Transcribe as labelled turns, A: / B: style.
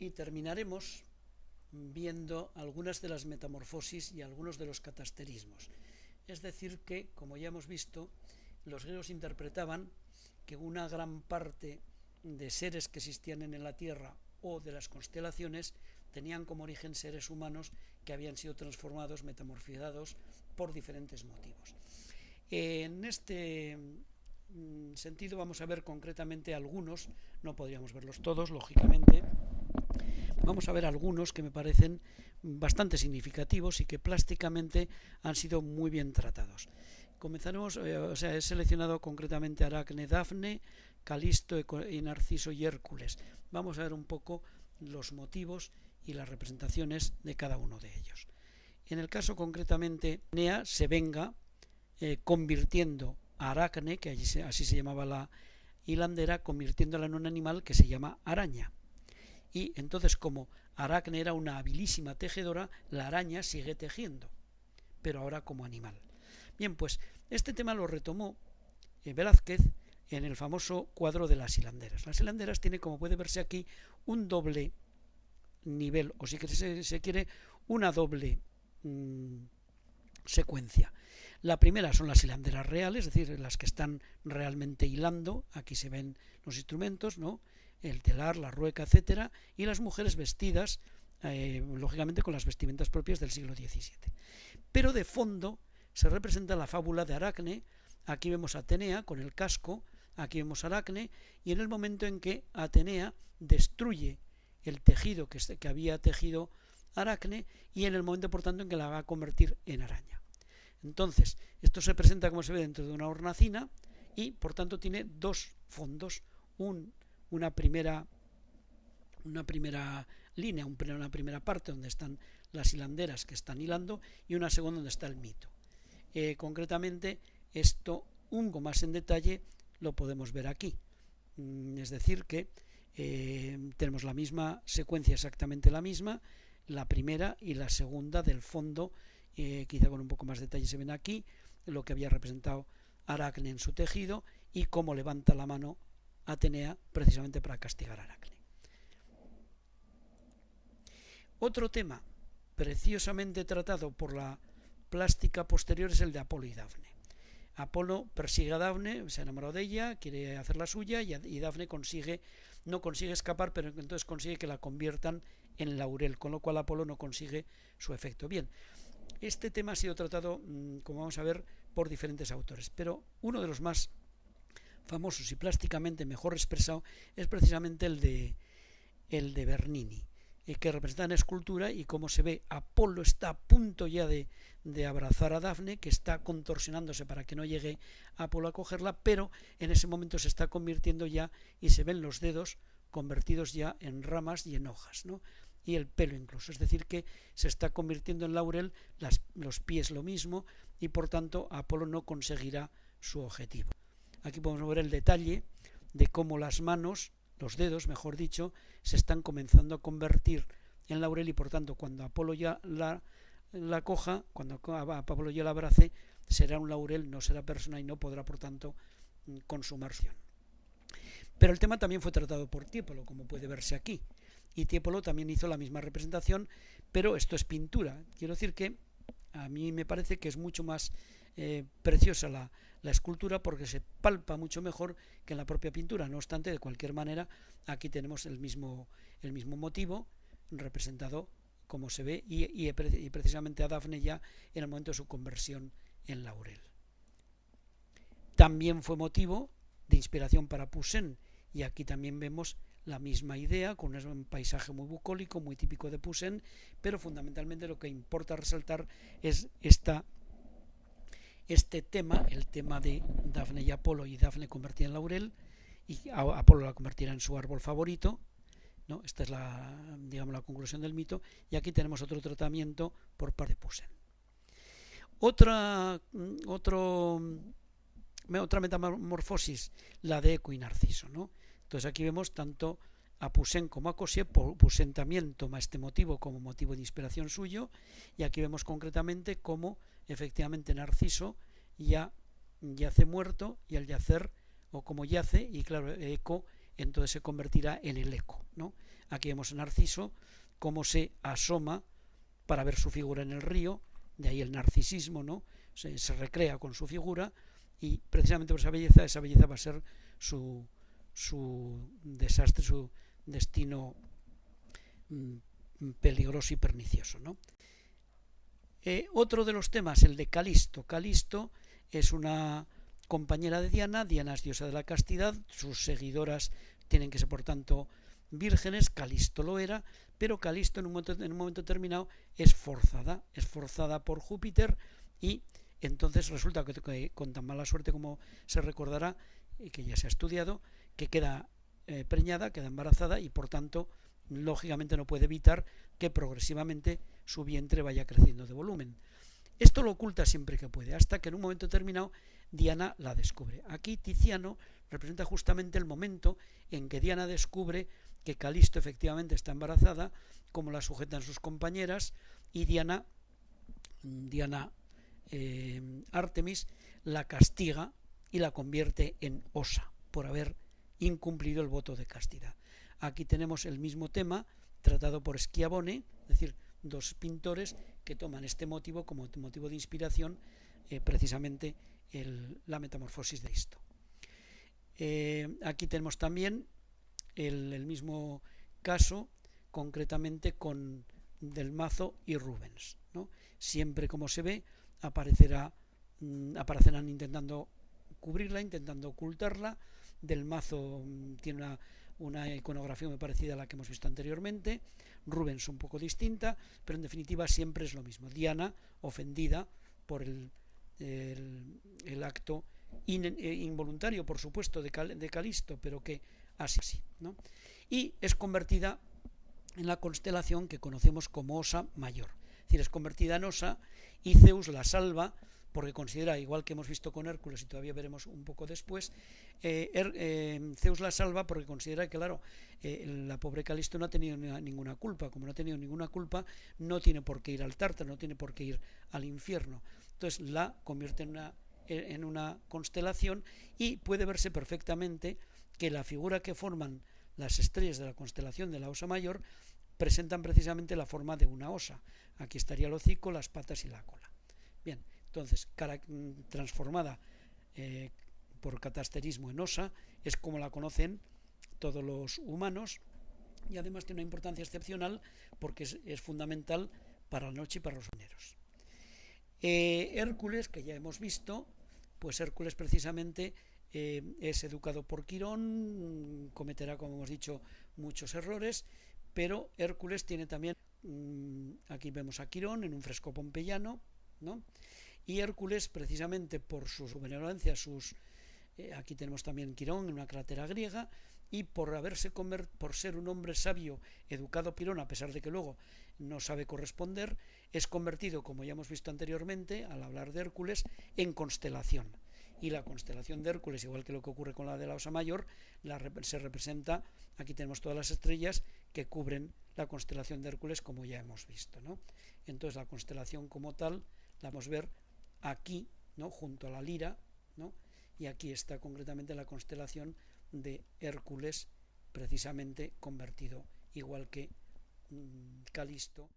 A: y terminaremos viendo algunas de las metamorfosis y algunos de los catasterismos. Es decir que, como ya hemos visto, los griegos interpretaban que una gran parte de seres que existían en la Tierra o de las constelaciones tenían como origen seres humanos que habían sido transformados, metamorfizados por diferentes motivos. En este mm, sentido vamos a ver concretamente algunos, no podríamos verlos todos, lógicamente, vamos a ver algunos que me parecen bastante significativos y que plásticamente han sido muy bien tratados. Comenzaremos, eh, o sea, he seleccionado concretamente Aracne, Dafne, Calisto y Narciso y Hércules. Vamos a ver un poco los motivos y las representaciones de cada uno de ellos. En el caso concretamente, Nea se venga eh, convirtiendo a Aracne, que así se llamaba la hilandera, convirtiéndola en un animal que se llama araña. Y entonces, como Aracne era una habilísima tejedora, la araña sigue tejiendo, pero ahora como animal. Bien, pues este tema lo retomó eh, Velázquez en el famoso cuadro de las hilanderas. Las hilanderas tiene, como puede verse aquí, un doble nivel, o si se, se quiere, una doble mm, secuencia. La primera son las hilanderas reales, es decir, las que están realmente hilando, aquí se ven los instrumentos, ¿no? El telar, la rueca, etcétera, y las mujeres vestidas, eh, lógicamente, con las vestimentas propias del siglo XVII. Pero de fondo se representa la fábula de Aracne, aquí vemos a Atenea con el casco, aquí vemos a Aracne, y en el momento en que Atenea destruye el tejido que, que había tejido Aracne, y en el momento, por tanto, en que la va a convertir en araña. Entonces, esto se presenta como se ve dentro de una hornacina y por tanto tiene dos fondos, un una primera, una primera línea, una primera parte donde están las hilanderas que están hilando y una segunda donde está el mito. Eh, concretamente, esto un poco más en detalle lo podemos ver aquí. Mm, es decir, que eh, tenemos la misma secuencia, exactamente la misma, la primera y la segunda del fondo, eh, quizá con un poco más de detalle se ven aquí, lo que había representado Aracne en su tejido y cómo levanta la mano Atenea precisamente para castigar a Aracne. Otro tema preciosamente tratado por la plástica posterior es el de Apolo y Dafne. Apolo persigue a Dafne, se enamoró de ella, quiere hacer la suya y Dafne consigue, no consigue escapar, pero entonces consigue que la conviertan en laurel, con lo cual Apolo no consigue su efecto. Bien, este tema ha sido tratado, mm, como vamos a ver, por diferentes autores, pero uno de los más famosos y plásticamente mejor expresado es precisamente el de, el de Bernini, eh, que representa en escultura y como se ve, Apolo está a punto ya de, de abrazar a Dafne, que está contorsionándose para que no llegue Apolo a cogerla, pero en ese momento se está convirtiendo ya y se ven los dedos convertidos ya en ramas y en hojas, ¿no? y el pelo incluso, es decir que se está convirtiendo en laurel, los pies lo mismo y por tanto Apolo no conseguirá su objetivo. Aquí podemos ver el detalle de cómo las manos, los dedos, mejor dicho, se están comenzando a convertir en laurel y por tanto cuando Apolo ya la, coja, cuando Apolo ya la abrace, será un laurel, no será persona y no podrá por tanto consumar Pero el tema también fue tratado por Tiepolo, como puede verse aquí. Y Tiepolo también hizo la misma representación, pero esto es pintura. Quiero decir que a mí me parece que es mucho más eh, preciosa la, escultura porque se palpa mucho mejor que en la propia pintura. No obstante, de cualquier manera, aquí tenemos el mismo, el mismo motivo representado como se ve y, y, precisamente a Dafne ya en el momento de su conversión en laurel. También fue motivo de inspiración para Poussin y aquí también vemos la misma idea con un paisaje muy bucólico, muy típico de Poussin, pero fundamentalmente lo que importa resaltar es esta este tema, el tema de Dafne y Apolo y Dafne convertida en laurel y Apolo la convertirá en su árbol favorito. ¿no? Esta es la, digamos, la conclusión del mito. Y aquí tenemos otro tratamiento por parte de Poussin. Otra, mm, otro, mm, otra metamorfosis, la de Eco y Narciso. ¿no? Entonces aquí vemos tanto a Poussin como a Cossier. Poussin también toma este motivo como motivo de inspiración suyo. Y aquí vemos concretamente cómo efectivamente Narciso ya yace muerto y al yacer, o como yace, y claro, Eco entonces se convertirá en el eco. ¿no? Aquí vemos a Narciso cómo se asoma para ver su figura en el río, de ahí el narcisismo, ¿no? se, se recrea con su figura y precisamente por esa belleza, esa belleza va a ser su, su desastre, su destino mm, peligroso y pernicioso. ¿no? Eh, otro de los temas, el de Calisto. Calisto es una compañera de Diana, Diana es diosa de la castidad, sus seguidoras tienen que ser por tanto vírgenes, Calisto lo era, pero Calisto en un momento, en un momento determinado es forzada, es forzada por Júpiter y entonces resulta que, con tan mala suerte como se recordará, y que ya se ha estudiado, que queda eh, preñada, queda embarazada y por tanto lógicamente no puede evitar que progresivamente su vientre vaya creciendo de volumen. Esto lo oculta siempre que puede, hasta que en un momento determinado Diana la descubre. Aquí Tiziano representa justamente el momento en que Diana descubre que Calisto efectivamente está embarazada, como la sujetan sus compañeras, y Diana, Diana eh, Artemis la castiga y la convierte en osa por haber incumplido el voto de castidad. Aquí tenemos el mismo tema tratado por Schiavone, es decir, dos pintores que toman este motivo como motivo de inspiración eh, precisamente la metamorfosis de esto. Eh, aquí tenemos también el, mismo caso, concretamente con Del Mazo y Rubens. Siempre como se ve, aparecerá, mm, aparecerán intentando cubrirla, intentando ocultarla. Del Mazo mm, tiene una, una iconografía muy parecida a la que hemos visto anteriormente. Rubens un poco distinta, pero en definitiva siempre es lo mismo. Diana ofendida por el, el, acto eh, involuntario, por supuesto, de, de, Calisto, pero que así sí. ¿no? Y es convertida en la constelación que conocemos como Osa Mayor. Es decir, es convertida en Osa y Zeus la salva porque considera, igual que hemos visto con Hércules y todavía veremos un poco después, eh, eh, Zeus la salva porque considera que, claro, eh, la pobre Calisto no ha tenido ninguna culpa, como no ha tenido ninguna culpa, no tiene por qué ir al Tártaro, no tiene por qué ir al infierno. Entonces la convierte en una, en una constelación y puede verse perfectamente que la figura que forman las estrellas de la constelación de la Osa Mayor presentan precisamente la forma de una osa. Aquí estaría el hocico, las patas y la cola. Bien, entonces, transformada eh, por catasterismo en osa, es como la conocen todos los humanos y además tiene una importancia excepcional porque es, fundamental para la noche y para los mineros. Eh, Hércules, que ya hemos visto, pues Hércules precisamente eh, es educado por Quirón, cometerá, como hemos dicho, muchos errores, pero Hércules tiene también, mm, aquí vemos a Quirón en un fresco pompeyano, ¿no? Y Hércules, precisamente por su benevolencia, sus, eh, aquí tenemos también Quirón en una crátera griega, y por haberse por ser un hombre sabio, educado Quirón, a pesar de que luego no sabe corresponder, es convertido, como ya hemos visto anteriormente, al hablar de Hércules, en constelación. Y la constelación de Hércules, igual que lo que ocurre con la de la Osa Mayor, la, se representa, aquí tenemos todas las estrellas que cubren la constelación de Hércules, como ya hemos visto. ¿no? Entonces la constelación como tal la vamos a ver aquí, ¿no? junto a la lira, ¿no? y aquí está concretamente la constelación de Hércules, precisamente convertido, igual que mm, Calisto.